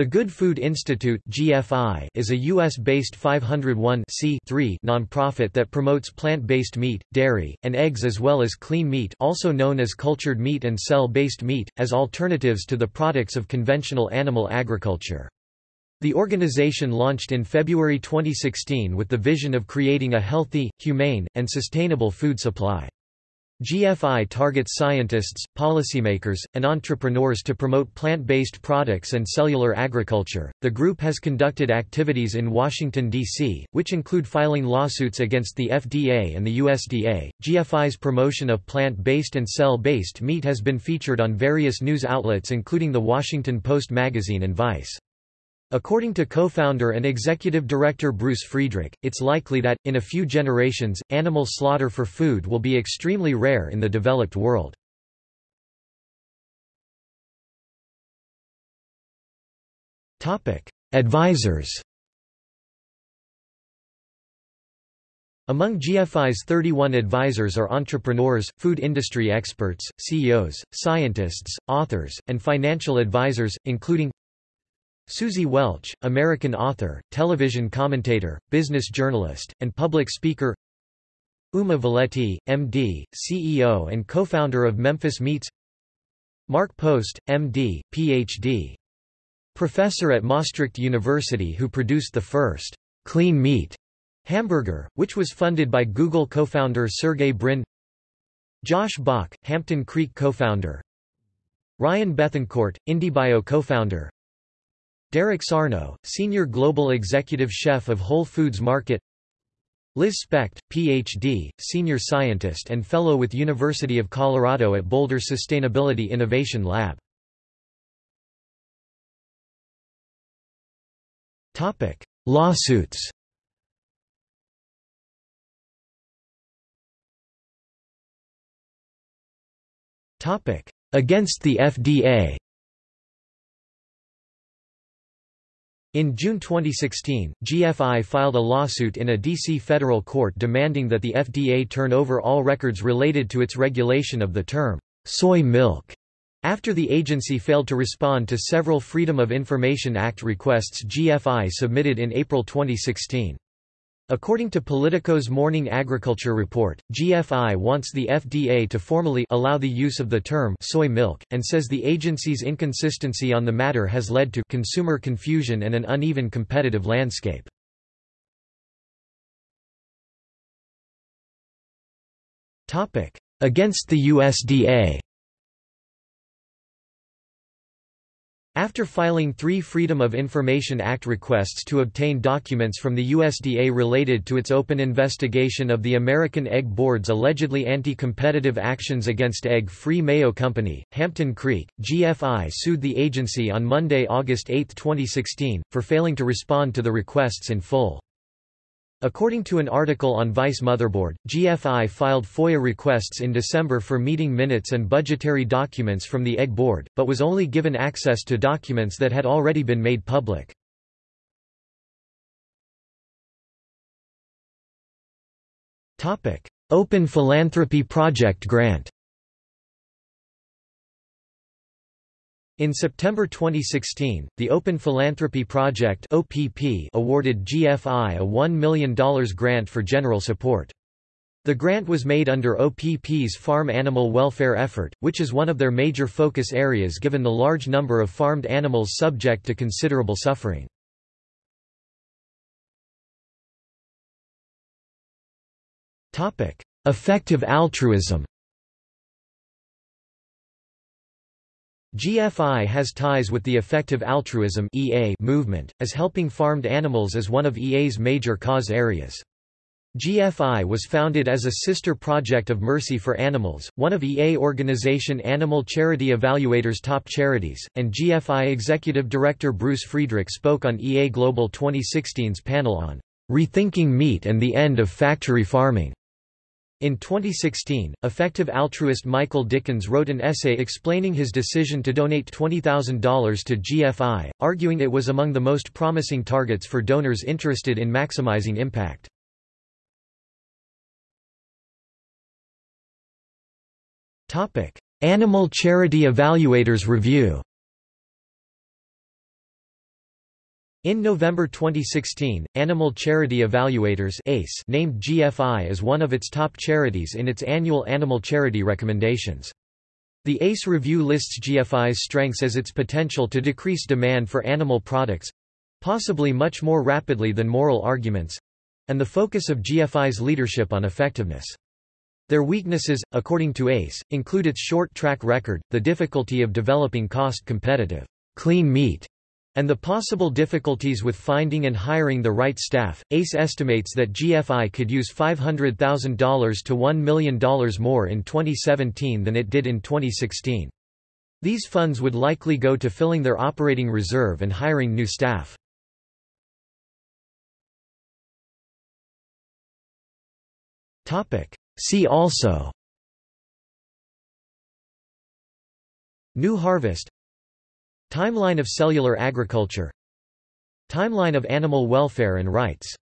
The Good Food Institute (GFI) is a US-based 501 nonprofit that promotes plant-based meat, dairy, and eggs as well as clean meat, also known as cultured meat and cell-based meat, as alternatives to the products of conventional animal agriculture. The organization launched in February 2016 with the vision of creating a healthy, humane, and sustainable food supply. GFI targets scientists, policymakers, and entrepreneurs to promote plant-based products and cellular agriculture. The group has conducted activities in Washington D.C., which include filing lawsuits against the FDA and the USDA. GFI's promotion of plant-based and cell-based meat has been featured on various news outlets including The Washington Post magazine and Vice. According to co-founder and executive director Bruce Friedrich, it's likely that, in a few generations, animal slaughter for food will be extremely rare in the developed world. Advisors Among GFI's 31 advisors are entrepreneurs, food industry experts, CEOs, scientists, authors, and financial advisors, including Suzy Welch, American author, television commentator, business journalist, and public speaker Uma Valeti, M.D., CEO and co-founder of Memphis Meats Mark Post, M.D., Ph.D. Professor at Maastricht University who produced the first clean meat hamburger, which was funded by Google co-founder Sergey Brin Josh Balk, Hampton Creek co-founder Ryan Bethencourt, IndieBio co-founder Derek Sarno, Senior Global Executive Chef of Whole Foods Market. Liz Specht, Ph.D., Senior Scientist and Fellow with University of Colorado at Boulder Sustainability Innovation Lab. Lawsuits. Against the FDA In June 2016, GFI filed a lawsuit in a D.C. federal court demanding that the FDA turn over all records related to its regulation of the term, soy milk, after the agency failed to respond to several Freedom of Information Act requests GFI submitted in April 2016. According to Politico's Morning Agriculture Report, GFI wants the FDA to formally allow the use of the term soy milk, and says the agency's inconsistency on the matter has led to consumer confusion and an uneven competitive landscape. Against the USDA After filing three Freedom of Information Act requests to obtain documents from the USDA related to its open investigation of the American Egg Board's allegedly anti-competitive actions against Egg-Free Mayo Company, Hampton Creek, GFI sued the agency on Monday, August 8, 2016, for failing to respond to the requests in full. According to an article on Vice Motherboard, GFI filed FOIA requests in December for meeting minutes and budgetary documents from the Egg Board, but was only given access to documents that had already been made public. Open Philanthropy Project grant In September 2016, the Open Philanthropy Project (OPP) awarded GFI a $1 million grant for general support. The grant was made under OPP's farm animal welfare effort, which is one of their major focus areas given the large number of farmed animals subject to considerable suffering. Effective altruism GFI has ties with the Effective Altruism (EA) movement, as helping farmed animals is one of EA's major cause areas. GFI was founded as a sister project of Mercy for Animals, one of EA organization Animal Charity Evaluator's top charities, and GFI Executive Director Bruce Friedrich spoke on EA Global 2016's panel on Rethinking Meat and the End of Factory Farming. In 2016, effective altruist Michael Dickens wrote an essay explaining his decision to donate $20,000 to GFI, arguing it was among the most promising targets for donors interested in maximizing impact. Animal Charity Evaluators Review In November 2016, Animal Charity Evaluators ACE named GFI as one of its top charities in its annual animal charity recommendations. The ACE review lists GFI's strengths as its potential to decrease demand for animal products—possibly much more rapidly than moral arguments—and the focus of GFI's leadership on effectiveness. Their weaknesses, according to ACE, include its short track record, the difficulty of developing cost-competitive, clean meat, and the possible difficulties with finding and hiring the right staff, ACE estimates that GFI could use $500,000 to $1 million more in 2017 than it did in 2016. These funds would likely go to filling their operating reserve and hiring new staff. See also New Harvest Timeline of cellular agriculture. Timeline of animal welfare and rights